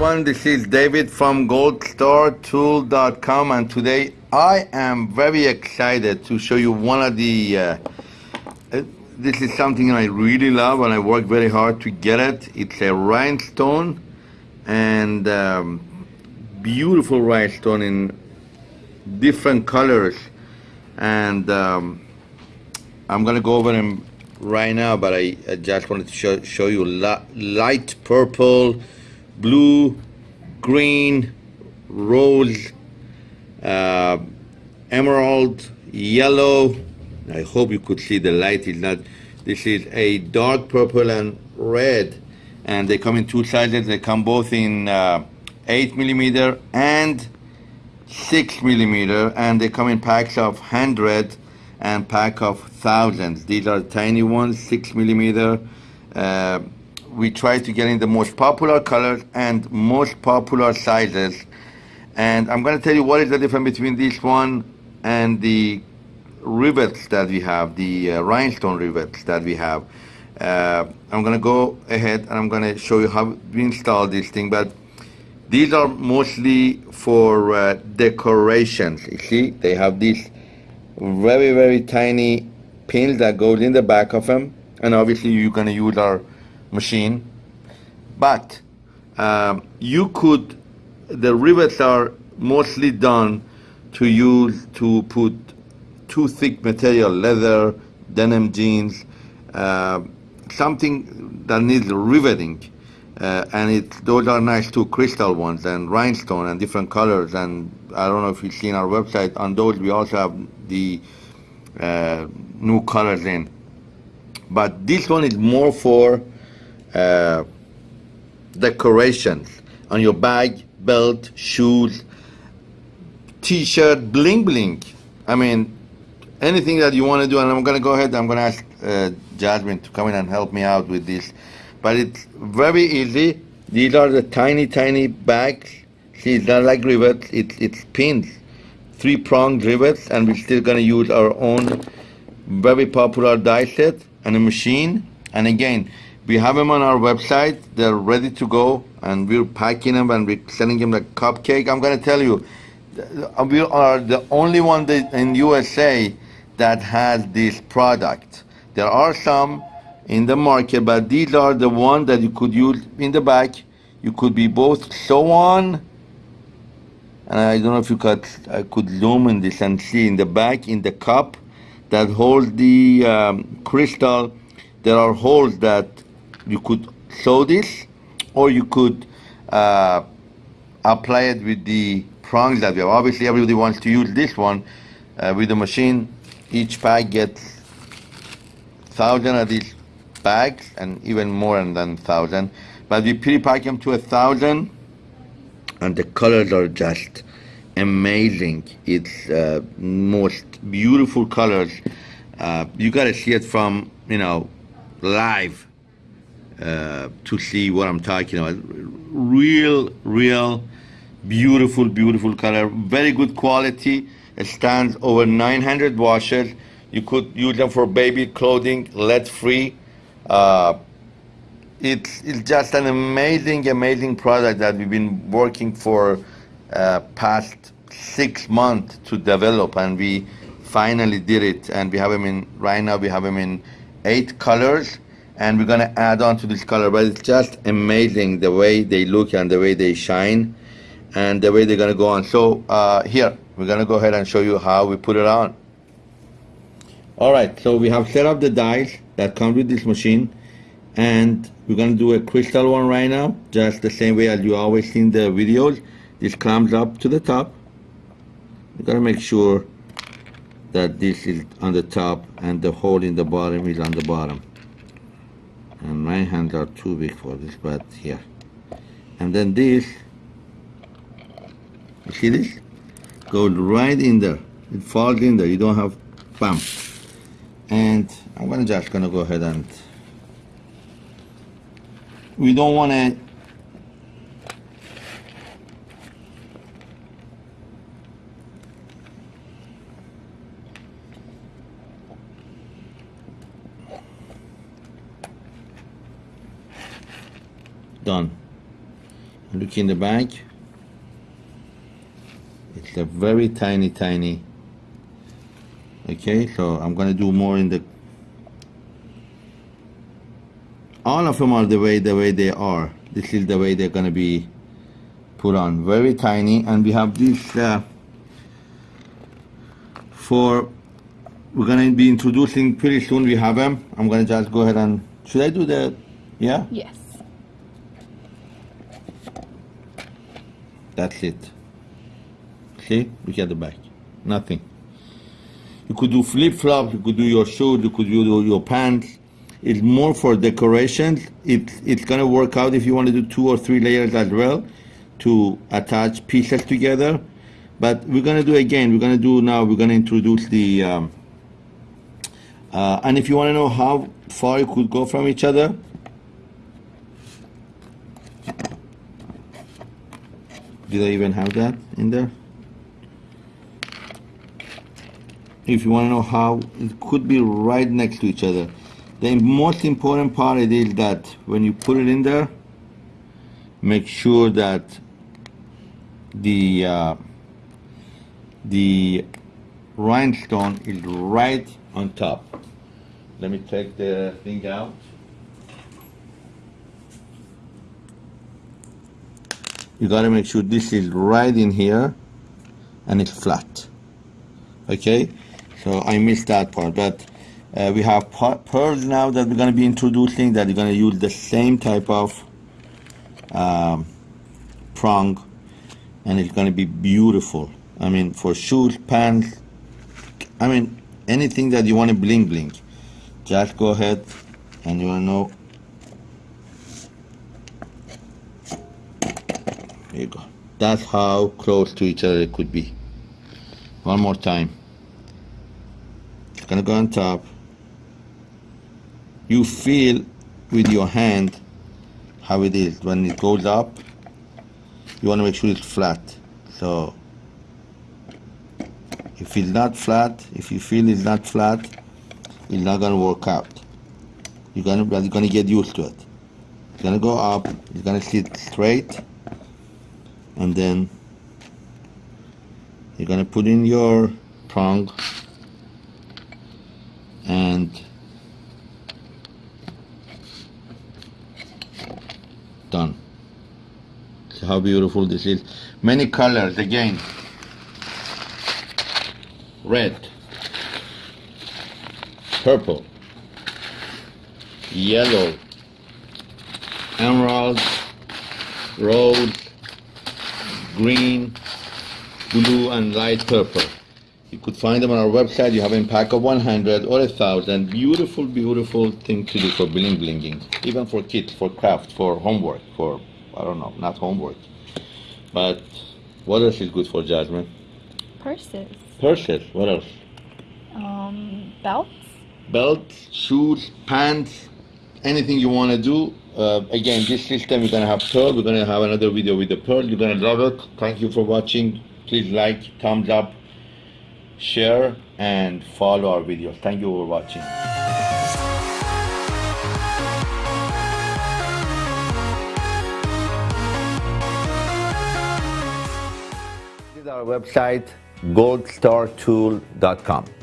everyone. This is David from goldstartool.com and today I am very excited to show you one of the uh, uh, this is something I really love and I work very hard to get it. It's a rhinestone and um, beautiful rhinestone in different colors and um, I'm gonna go over them right now but I, I just wanted to show, show you light purple blue, green, rose, uh, emerald, yellow. I hope you could see the light is not. This is a dark purple and red, and they come in two sizes. They come both in uh, eight millimeter and six millimeter, and they come in packs of hundred and pack of thousands. These are tiny ones, six millimeter. Uh, we try to get in the most popular colors and most popular sizes. And I'm going to tell you what is the difference between this one and the rivets that we have, the uh, rhinestone rivets that we have. Uh, I'm going to go ahead and I'm going to show you how we install this thing. But these are mostly for uh, decorations. You see, they have these very, very tiny pins that goes in the back of them. And obviously you're going to use our machine, but um, you could, the rivets are mostly done to use to put too thick material, leather, denim jeans, uh, something that needs riveting. Uh, and it, those are nice too, crystal ones and rhinestone and different colors. And I don't know if you've seen our website. On those, we also have the uh, new colors in. But this one is more for uh, decorations on your bag, belt, shoes, t-shirt, bling bling. I mean, anything that you want to do, and I'm going to go ahead, I'm going to ask uh, Jasmine to come in and help me out with this. But it's very easy. These are the tiny, tiny bags. See, it's not like rivets, it's, it's pins. Three-pronged rivets, and we're still going to use our own very popular die set and a machine. And again, we have them on our website. They're ready to go, and we're packing them and we're sending them like cupcake. I'm going to tell you, we are the only one in USA that has this product. There are some in the market, but these are the ones that you could use in the back. You could be both sew on, and I don't know if you could, I could zoom in this and see in the back, in the cup that holds the um, crystal, there are holes that you could sew this or you could uh, apply it with the prongs that we have. Obviously everybody wants to use this one uh, with the machine. Each pack gets thousand of these bags and even more than thousand. But we pre-pack them to a thousand and the colors are just amazing. It's uh, most beautiful colors. Uh, you gotta see it from, you know, live uh, to see what I'm talking about. Real, real, beautiful, beautiful color. Very good quality. It stands over 900 washes. You could use them for baby clothing, lead-free. Uh, it's, it's just an amazing, amazing product that we've been working for uh, past six months to develop, and we finally did it. And we have them in right now. We have them in eight colors and we're gonna add on to this color but it's just amazing the way they look and the way they shine and the way they're gonna go on. So uh, here we're gonna go ahead and show you how we put it on. Alright so we have set up the dies that come with this machine and we're gonna do a crystal one right now just the same way as you always seen the videos. This comes up to the top. We gotta make sure that this is on the top and the hole in the bottom is on the bottom and my hands are too big for this but here. And then this. You see this? Goes right in there. It falls in there. You don't have bump. And I'm gonna just gonna go ahead and we don't want to done Look in the back. It's a very tiny, tiny. Okay, so I'm gonna do more in the. All of them are the way the way they are. This is the way they're gonna be put on. Very tiny, and we have this uh, for. We're gonna be introducing pretty soon. We have them. I'm gonna just go ahead and. Should I do the? Yeah. Yes. That's it. See, look at the back. Nothing. You could do flip flops. You could do your shoes. You could do your pants. It's more for decorations. It's it's gonna work out if you want to do two or three layers as well to attach pieces together. But we're gonna do again. We're gonna do now. We're gonna introduce the. Um, uh, and if you want to know how far you could go from each other, did I even have that in there? If you want to know how, it could be right next to each other. The most important part is that when you put it in there, make sure that the uh, the rhinestone is right on top. Let me take the thing out. You gotta make sure this is right in here and it's flat. Okay, so I missed that part, but uh, we have pearls now that we're gonna be introducing that you're gonna use the same type of um, prong and it's gonna be beautiful. I mean, for shoes, pants, I mean, anything that you want to bling bling, just go ahead and you wanna know. There you go. That's how close to each other it could be. One more time. It's gonna go on top. You feel with your hand how it is when it goes up. You want to make sure it's flat. So if it's not flat, if you feel it's not flat, it's not gonna work out. You're gonna you're gonna get used to it. It's gonna go up. It's gonna sit straight, and then you're gonna put in your prong and done. See how beautiful this is. Many colors again. Red, purple, yellow, emerald, rose, green, blue, and light purple. You could find them on our website. You have in pack of 100 or 1,000. Beautiful, beautiful thing to do for bling blinging. Even for kids, for craft, for homework, for, I don't know, not homework. But what else is good for Jasmine? Purses. Purses. What else? Um, belts. Belts, shoes, pants, anything you want to do. Uh, again, this system, we're going to have pearl. We're going to have another video with the pearl. You're going to love it. Thank you for watching. Please like, thumbs up, share, and follow our videos. Thank you for watching. Website goldstartool.com.